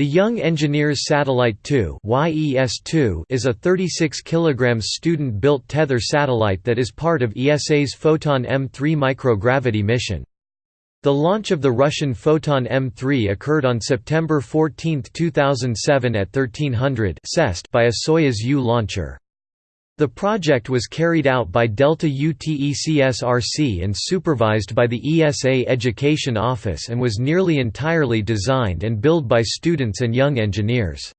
The Young Engineers Satellite 2 is a 36 kg student-built tether satellite that is part of ESA's Photon M3 microgravity mission. The launch of the Russian Photon M3 occurred on September 14, 2007 at 1300 by a Soyuz U launcher. The project was carried out by Delta UTECSRC and supervised by the ESA Education Office and was nearly entirely designed and built by students and young engineers.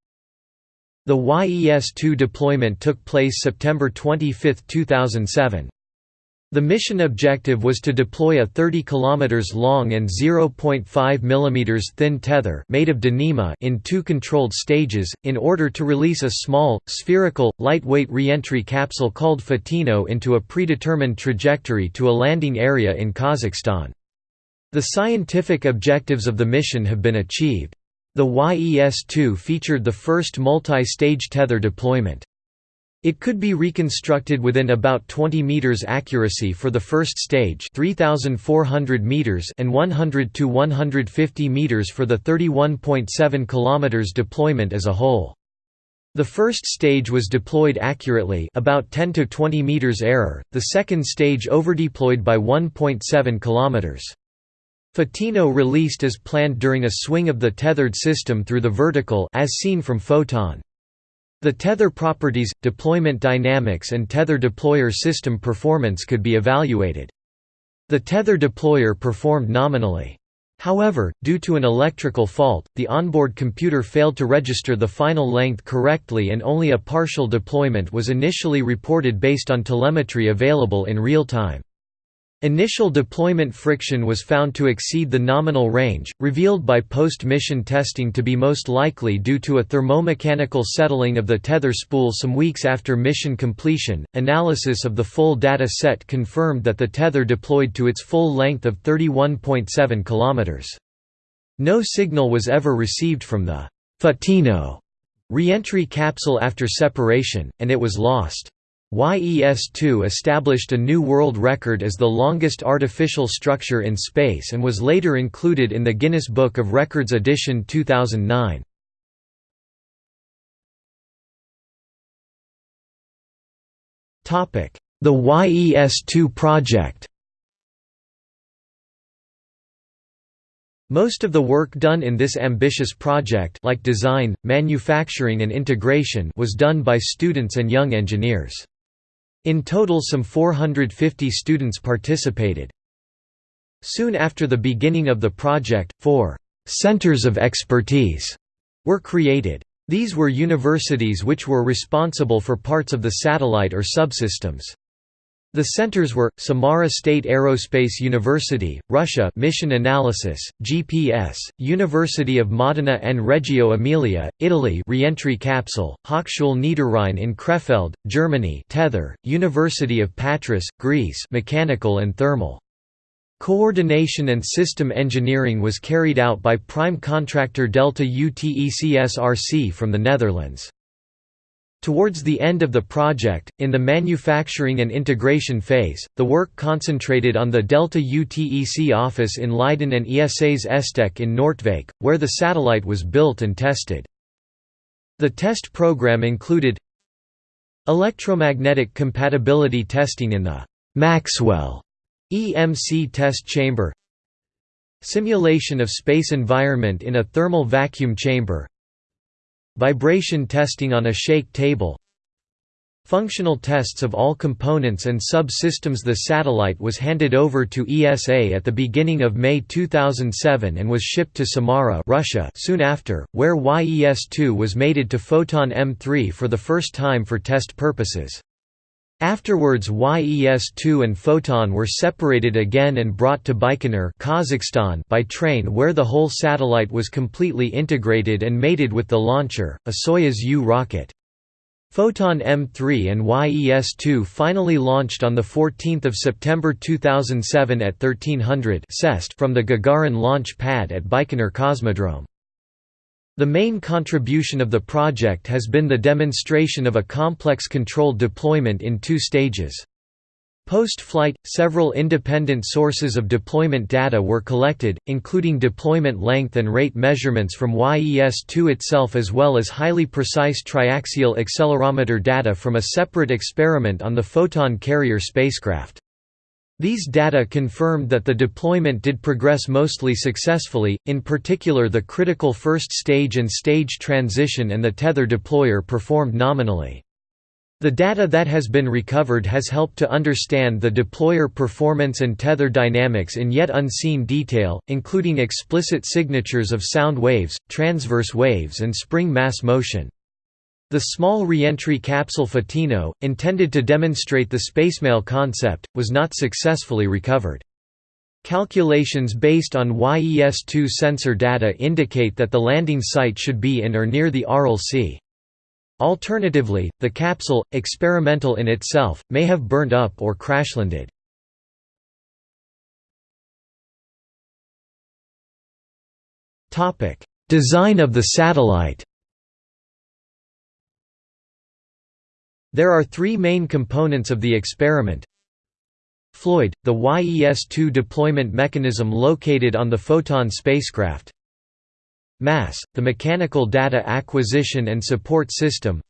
The YES-2 deployment took place September 25, 2007. The mission objective was to deploy a 30 km long and 0.5 mm thin tether made of Dyneema in two controlled stages, in order to release a small, spherical, lightweight reentry capsule called Fotino into a predetermined trajectory to a landing area in Kazakhstan. The scientific objectives of the mission have been achieved. The YES-2 featured the first multi-stage tether deployment. It could be reconstructed within about 20 meters accuracy for the first stage, 3400 meters and 100 to 150 meters for the 31.7 kilometers deployment as a whole. The first stage was deployed accurately, about 10 to 20 meters error. The second stage overdeployed by 1.7 kilometers. Fotino released as planned during a swing of the tethered system through the vertical as seen from Photon. The tether properties, deployment dynamics and tether deployer system performance could be evaluated. The tether deployer performed nominally. However, due to an electrical fault, the onboard computer failed to register the final length correctly and only a partial deployment was initially reported based on telemetry available in real time. Initial deployment friction was found to exceed the nominal range, revealed by post-mission testing to be most likely due to a thermomechanical settling of the tether spool some weeks after mission completion. Analysis of the full data set confirmed that the tether deployed to its full length of 31.7 km. No signal was ever received from the Fotino reentry capsule after separation, and it was lost. YES-2 established a new world record as the longest artificial structure in space and was later included in the Guinness Book of Records edition 2009. The YES-2 project Most of the work done in this ambitious project like design, manufacturing and integration was done by students and young engineers. In total some 450 students participated. Soon after the beginning of the project, four «centers of expertise» were created. These were universities which were responsible for parts of the satellite or subsystems. The centers were, Samara State Aerospace University, Russia Mission Analysis, GPS, University of Modena and Reggio Emilia, Italy Reentry Capsule, Hochschule Niederrhein in Krefeld, Germany Tether, University of Patras, Greece Mechanical and Thermal. Coordination and system engineering was carried out by prime contractor Delta UTECSRC from the Netherlands. Towards the end of the project, in the manufacturing and integration phase, the work concentrated on the Delta UTEC office in Leiden and ESA's ESTEC in Noordwijk, where the satellite was built and tested. The test program included electromagnetic compatibility testing in the Maxwell EMC test chamber simulation of space environment in a thermal vacuum chamber Vibration testing on a shake table Functional tests of all components and sub-systems The satellite was handed over to ESA at the beginning of May 2007 and was shipped to Samara Russia soon after, where YES-2 was mated to Photon M3 for the first time for test purposes. Afterwards YES-2 and Photon were separated again and brought to Baikonur Kazakhstan by train where the whole satellite was completely integrated and mated with the launcher, a Soyuz U rocket. Photon M3 and YES-2 finally launched on 14 September 2007 at 1300 from the Gagarin launch pad at Baikonur Cosmodrome. The main contribution of the project has been the demonstration of a complex controlled deployment in two stages. Post-flight, several independent sources of deployment data were collected, including deployment length and rate measurements from YES-2 itself as well as highly precise triaxial accelerometer data from a separate experiment on the Photon carrier spacecraft. These data confirmed that the deployment did progress mostly successfully, in particular the critical first stage and stage transition and the tether deployer performed nominally. The data that has been recovered has helped to understand the deployer performance and tether dynamics in yet unseen detail, including explicit signatures of sound waves, transverse waves and spring mass motion. The small reentry capsule Fotino, intended to demonstrate the spacemail concept, was not successfully recovered. Calculations based on YES-2 sensor data indicate that the landing site should be in or near the Aral Sea. Alternatively, the capsule, experimental in itself, may have burned up or crashlanded. Design of the satellite There are three main components of the experiment. Floyd, the YES-2 deployment mechanism located on the Photon spacecraft MASS, the Mechanical Data Acquisition and Support System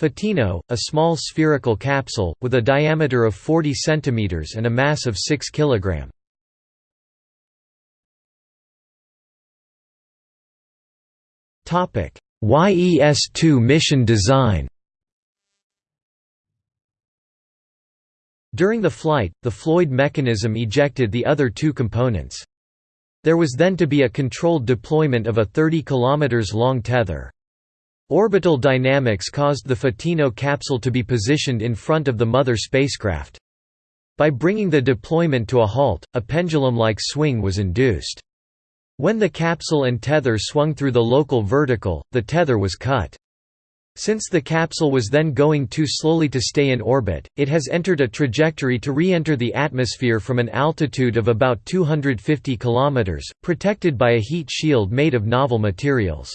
Fotino, a small spherical capsule, with a diameter of 40 cm and a mass of 6 kg. YES-2 mission design During the flight, the Floyd mechanism ejected the other two components. There was then to be a controlled deployment of a 30 km long tether. Orbital dynamics caused the Fotino capsule to be positioned in front of the mother spacecraft. By bringing the deployment to a halt, a pendulum-like swing was induced. When the capsule and tether swung through the local vertical, the tether was cut. Since the capsule was then going too slowly to stay in orbit, it has entered a trajectory to re-enter the atmosphere from an altitude of about 250 km, protected by a heat shield made of novel materials.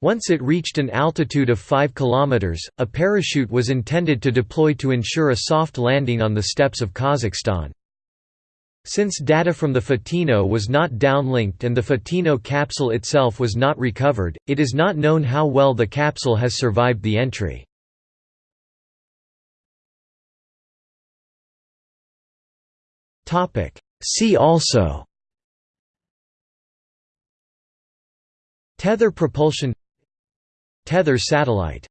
Once it reached an altitude of 5 km, a parachute was intended to deploy to ensure a soft landing on the steppes of Kazakhstan. Since data from the Fotino was not downlinked and the Fotino capsule itself was not recovered, it is not known how well the capsule has survived the entry. See also Tether propulsion Tether satellite